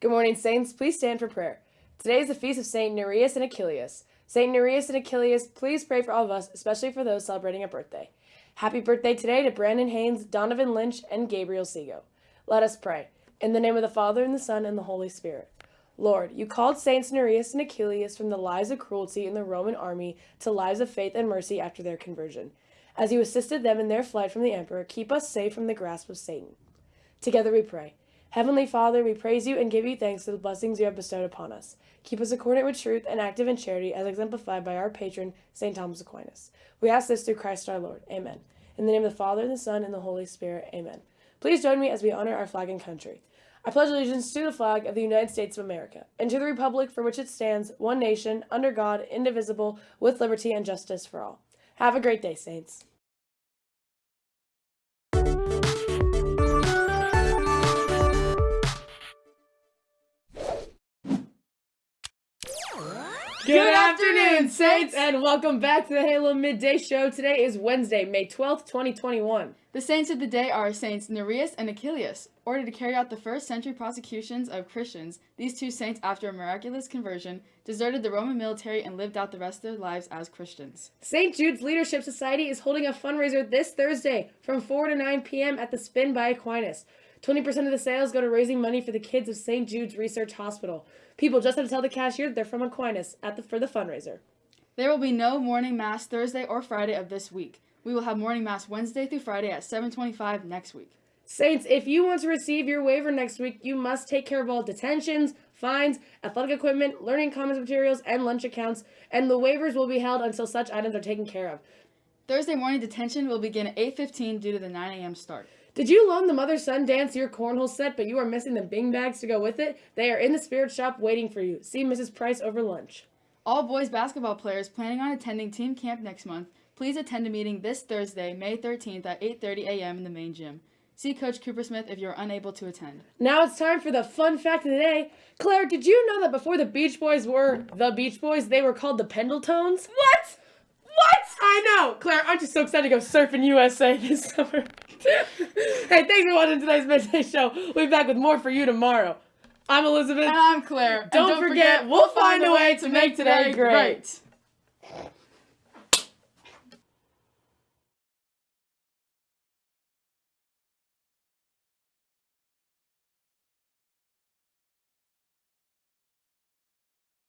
Good morning, Saints. Please stand for prayer. Today is the feast of Saint Nereus and Achilles. Saint Nereus and Achilles, please pray for all of us, especially for those celebrating a birthday. Happy birthday today to Brandon Haynes, Donovan Lynch, and Gabriel Sego. Let us pray. In the name of the Father, and the Son, and the Holy Spirit. Lord, you called Saints Nereus and Achilles from the lives of cruelty in the Roman army to lives of faith and mercy after their conversion. As you assisted them in their flight from the emperor, keep us safe from the grasp of Satan. Together we pray. Heavenly Father, we praise you and give you thanks for the blessings you have bestowed upon us. Keep us accordant with truth and active in charity, as exemplified by our patron, St. Thomas Aquinas. We ask this through Christ our Lord. Amen. In the name of the Father, and the Son, and the Holy Spirit. Amen. Please join me as we honor our flag and country. I pledge allegiance to the flag of the United States of America, and to the republic for which it stands, one nation, under God, indivisible, with liberty and justice for all. Have a great day, Saints. Good afternoon, Saints, and welcome back to the Halo Midday Show. Today is Wednesday, May 12th, 2021. The saints of the day are Saints Nereus and Achilles, ordered to carry out the first century prosecutions of Christians. These two saints, after a miraculous conversion, deserted the Roman military and lived out the rest of their lives as Christians. St. Jude's Leadership Society is holding a fundraiser this Thursday from 4 to 9 p.m. at the Spin by Aquinas. 20% of the sales go to raising money for the kids of St. Jude's Research Hospital. People just have to tell the cashier that they're from Aquinas at the, for the fundraiser. There will be no morning mass Thursday or Friday of this week. We will have morning mass Wednesday through Friday at 7:25 next week. Saints, if you want to receive your waiver next week, you must take care of all detentions, fines, athletic equipment, learning commons materials, and lunch accounts, and the waivers will be held until such items are taken care of. Thursday morning detention will begin at 8:15 due to the 9 a.m. start. Did you loan the mother son dance your cornhole set, but you are missing the bing bags to go with it? They are in the spirit shop waiting for you. See Mrs. Price over lunch. All boys basketball players planning on attending team camp next month, please attend a meeting this Thursday, May 13th at 8:30 a.m. in the main gym. See Coach Cooper Smith if you're unable to attend. Now it's time for the fun fact of the day. Claire, did you know that before the Beach Boys were the Beach Boys, they were called the Pendletones? What? What? I know! Claire, aren't you so excited to go surfing USA this summer? Hey, thanks for watching today's Midday Show. We'll be back with more for you tomorrow. I'm Elizabeth. And I'm Claire. And Don't, forget, we'll find a way to make today great.